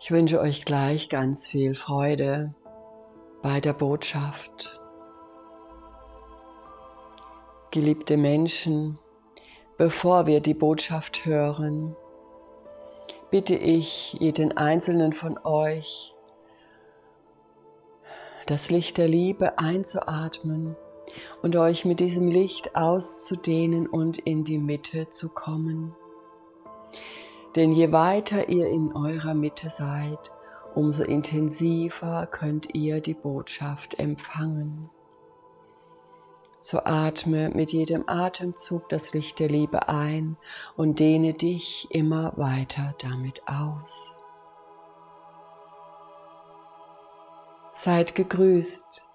Ich wünsche euch gleich ganz viel Freude bei der Botschaft. Geliebte Menschen, bevor wir die Botschaft hören, bitte ich jeden einzelnen von euch, das Licht der Liebe einzuatmen und euch mit diesem Licht auszudehnen und in die Mitte zu kommen. Denn je weiter ihr in eurer Mitte seid, umso intensiver könnt ihr die Botschaft empfangen. So atme mit jedem Atemzug das Licht der Liebe ein und dehne dich immer weiter damit aus. Seid gegrüßt,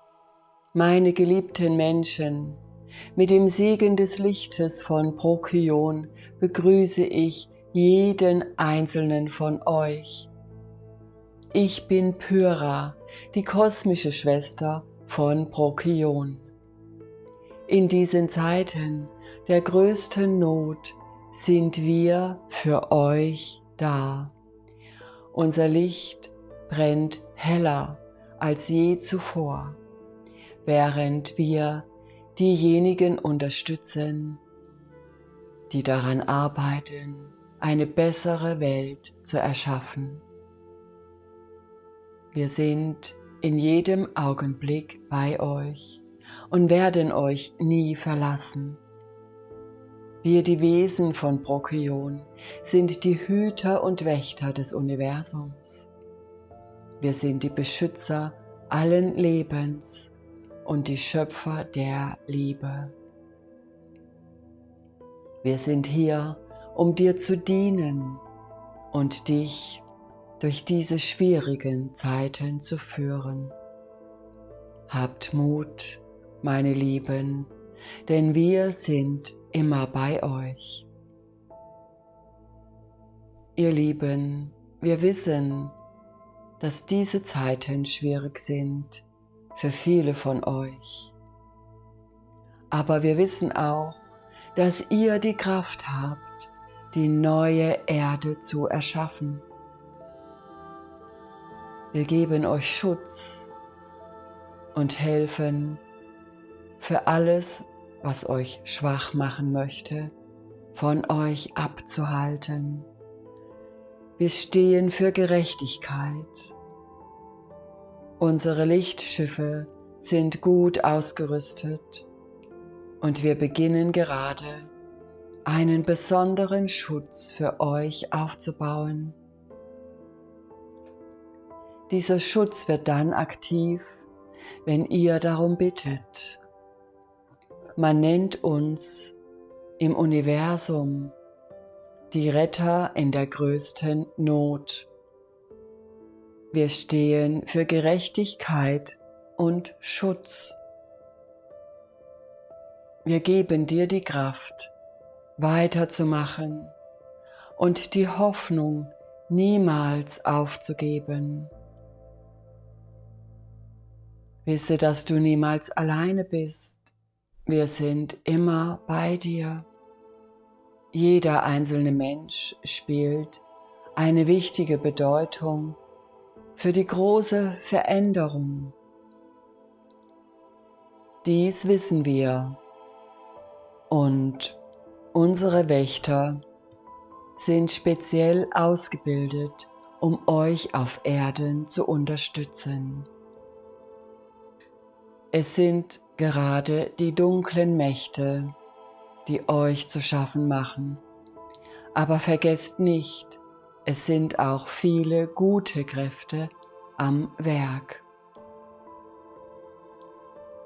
meine geliebten Menschen. Mit dem Segen des Lichtes von Prokion begrüße ich jeden einzelnen von euch. Ich bin Pyra, die kosmische Schwester von Prokion. In diesen Zeiten der größten Not sind wir für euch da. Unser Licht brennt heller als je zuvor, während wir diejenigen unterstützen, die daran arbeiten, eine bessere Welt zu erschaffen. Wir sind in jedem Augenblick bei euch und werden euch nie verlassen. Wir, die Wesen von Brokion, sind die Hüter und Wächter des Universums. Wir sind die Beschützer allen Lebens und die Schöpfer der Liebe. Wir sind hier, um dir zu dienen und dich durch diese schwierigen Zeiten zu führen. Habt Mut meine Lieben, denn wir sind immer bei euch. Ihr Lieben, wir wissen, dass diese Zeiten schwierig sind für viele von euch. Aber wir wissen auch, dass ihr die Kraft habt, die neue Erde zu erschaffen. Wir geben euch Schutz und helfen für alles, was euch schwach machen möchte, von euch abzuhalten. Wir stehen für Gerechtigkeit. Unsere Lichtschiffe sind gut ausgerüstet und wir beginnen gerade einen besonderen Schutz für euch aufzubauen. Dieser Schutz wird dann aktiv, wenn ihr darum bittet. Man nennt uns im Universum die Retter in der größten Not. Wir stehen für Gerechtigkeit und Schutz. Wir geben dir die Kraft, weiterzumachen und die Hoffnung niemals aufzugeben. Wisse, dass du niemals alleine bist wir sind immer bei dir. Jeder einzelne Mensch spielt eine wichtige Bedeutung für die große Veränderung. Dies wissen wir und unsere Wächter sind speziell ausgebildet, um euch auf Erden zu unterstützen. Es sind gerade die dunklen Mächte, die euch zu schaffen machen. Aber vergesst nicht, es sind auch viele gute Kräfte am Werk.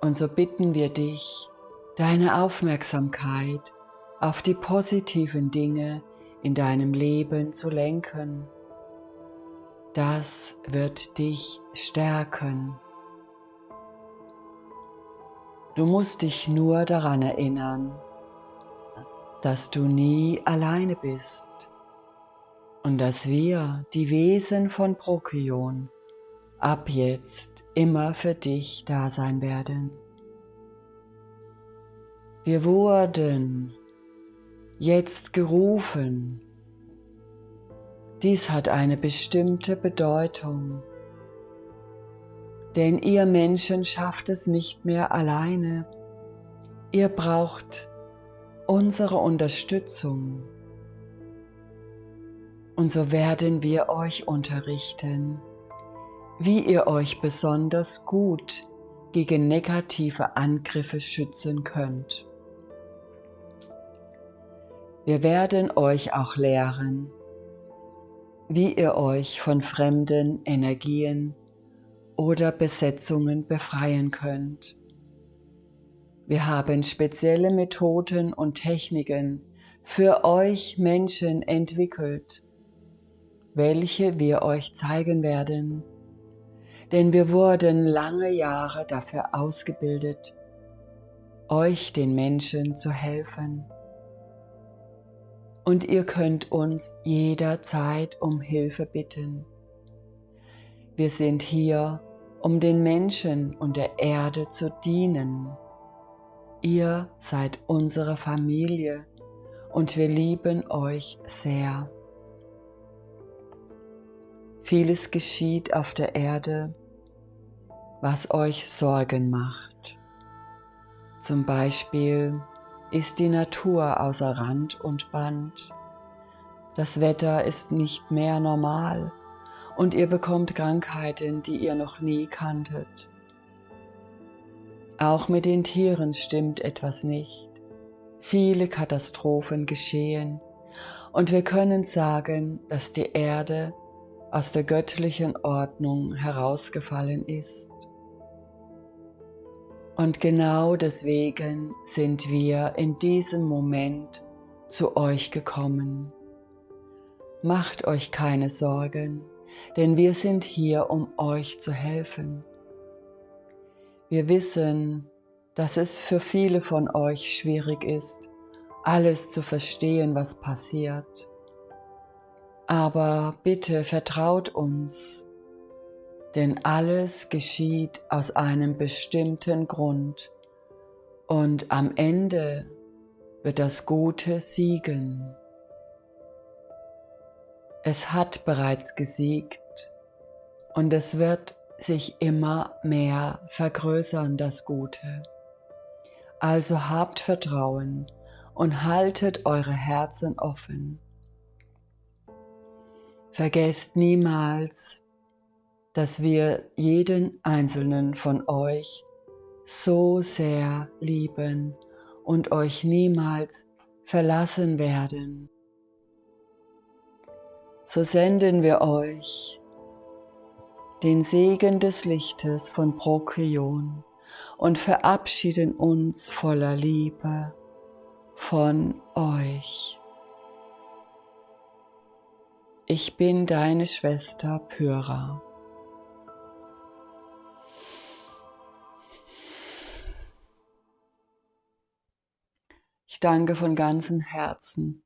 Und so bitten wir dich, deine Aufmerksamkeit auf die positiven Dinge in deinem Leben zu lenken. Das wird dich stärken. Du musst dich nur daran erinnern, dass du nie alleine bist und dass wir, die Wesen von Prokion, ab jetzt immer für dich da sein werden. Wir wurden jetzt gerufen, Dies hat eine bestimmte Bedeutung, denn ihr Menschen schafft es nicht mehr alleine. Ihr braucht unsere Unterstützung. Und so werden wir euch unterrichten, wie ihr euch besonders gut gegen negative Angriffe schützen könnt. Wir werden euch auch lehren, wie ihr euch von fremden Energien oder Besetzungen befreien könnt. Wir haben spezielle Methoden und Techniken für euch Menschen entwickelt, welche wir euch zeigen werden, denn wir wurden lange Jahre dafür ausgebildet, euch den Menschen zu helfen und ihr könnt uns jederzeit um Hilfe bitten. Wir sind hier, um den Menschen und der Erde zu dienen. Ihr seid unsere Familie und wir lieben euch sehr. Vieles geschieht auf der Erde, was euch Sorgen macht. Zum Beispiel ist die Natur außer Rand und Band. Das Wetter ist nicht mehr normal und ihr bekommt Krankheiten, die ihr noch nie kanntet. Auch mit den Tieren stimmt etwas nicht. Viele Katastrophen geschehen und wir können sagen, dass die Erde aus der göttlichen Ordnung herausgefallen ist. Und genau deswegen sind wir in diesem Moment zu euch gekommen. Macht euch keine Sorgen, denn wir sind hier, um euch zu helfen. Wir wissen, dass es für viele von euch schwierig ist, alles zu verstehen, was passiert. Aber bitte vertraut uns, denn alles geschieht aus einem bestimmten Grund und am Ende wird das Gute siegen. Es hat bereits gesiegt und es wird sich immer mehr vergrößern, das Gute. Also habt Vertrauen und haltet eure Herzen offen. Vergesst niemals, dass wir jeden einzelnen von euch so sehr lieben und euch niemals verlassen werden. So senden wir euch den Segen des Lichtes von Prokion und verabschieden uns voller Liebe von euch. Ich bin deine Schwester Pyra. Danke von ganzem Herzen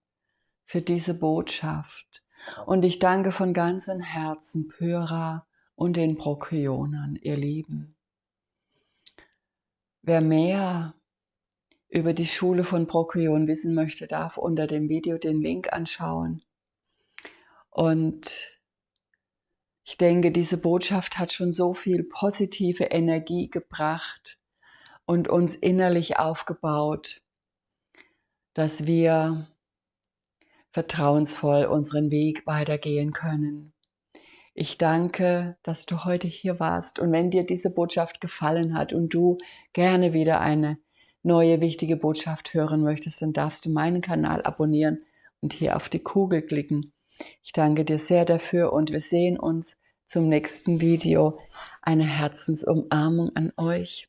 für diese Botschaft und ich danke von ganzem Herzen Pyra und den Prokionern, ihr Lieben. Wer mehr über die Schule von Prokion wissen möchte, darf unter dem Video den Link anschauen. Und ich denke, diese Botschaft hat schon so viel positive Energie gebracht und uns innerlich aufgebaut, dass wir vertrauensvoll unseren Weg weitergehen können. Ich danke, dass du heute hier warst und wenn dir diese Botschaft gefallen hat und du gerne wieder eine neue wichtige Botschaft hören möchtest, dann darfst du meinen Kanal abonnieren und hier auf die Kugel klicken. Ich danke dir sehr dafür und wir sehen uns zum nächsten Video. Eine Herzensumarmung an euch.